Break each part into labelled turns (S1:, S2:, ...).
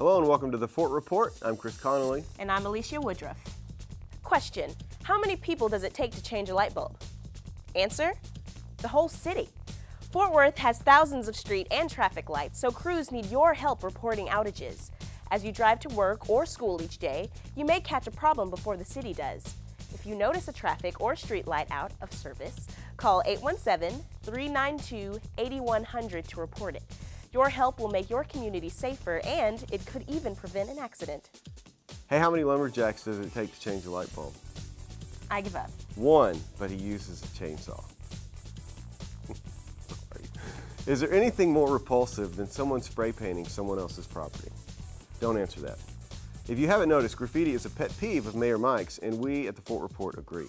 S1: Hello and welcome to the Fort Report. I'm Chris Connolly.
S2: And I'm Alicia Woodruff. Question, how many people does it take to change a light bulb? Answer, the whole city. Fort Worth has thousands of street and traffic lights, so crews need your help reporting outages. As you drive to work or school each day, you may catch a problem before the city does. If you notice a traffic or street light out of service, call 817-392-8100 to report it. Your help will make your community safer and it could even prevent an accident.
S1: Hey, how many lumberjacks does it take to change a light bulb?
S2: I give up.
S1: One, but he uses a chainsaw. Is there anything more repulsive than someone spray painting someone else's property? Don't answer that. If you haven't noticed, graffiti is a pet peeve of Mayor Mike's, and we at the Fort Report agree.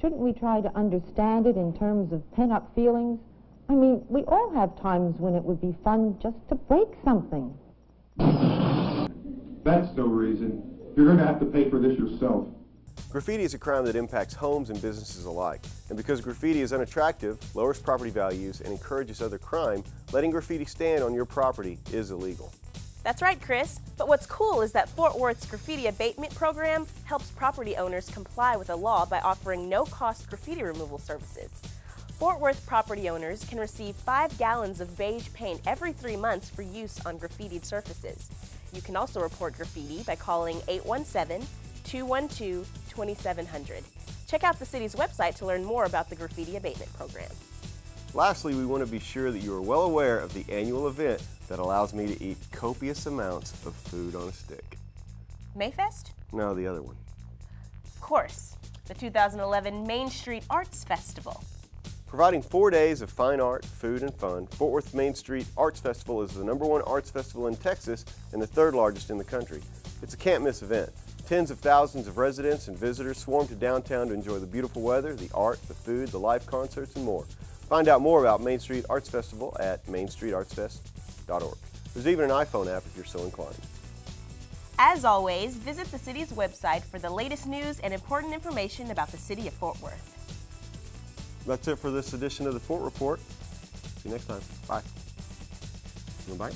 S3: Shouldn't we try to understand it in terms of pent-up feelings? I mean, we all have times when it would be fun just to break something.
S4: That's no reason. You're going to have to pay for this yourself.
S1: Graffiti is a crime that impacts homes and businesses alike. And because graffiti is unattractive, lowers property values, and encourages other crime, letting graffiti stand on your property is illegal.
S2: That's right, Chris. But what's cool is that Fort Worth's graffiti abatement program helps property owners comply with the law by offering no-cost graffiti removal services. Fort Worth property owners can receive five gallons of beige paint every three months for use on graffitied surfaces. You can also report graffiti by calling 817-212-2700. Check out the city's website to learn more about the graffiti abatement program.
S1: Lastly, we want to be sure that you are well aware of the annual event that allows me to eat copious amounts of food on a stick.
S2: Mayfest?
S1: No, the other one.
S2: Of course, the 2011 Main Street Arts Festival.
S1: Providing four days of fine art, food, and fun, Fort Worth Main Street Arts Festival is the number one arts festival in Texas and the third largest in the country. It's a can't miss event. Tens of thousands of residents and visitors swarm to downtown to enjoy the beautiful weather, the art, the food, the live concerts, and more. Find out more about Main Street Arts Festival at mainstreetartsfest.org. There's even an iPhone app if you're so inclined.
S2: As always, visit the city's website for the latest news and important information about the city of Fort Worth.
S1: That's it for this edition of the Fort Report. See you next time. Bye. Bye.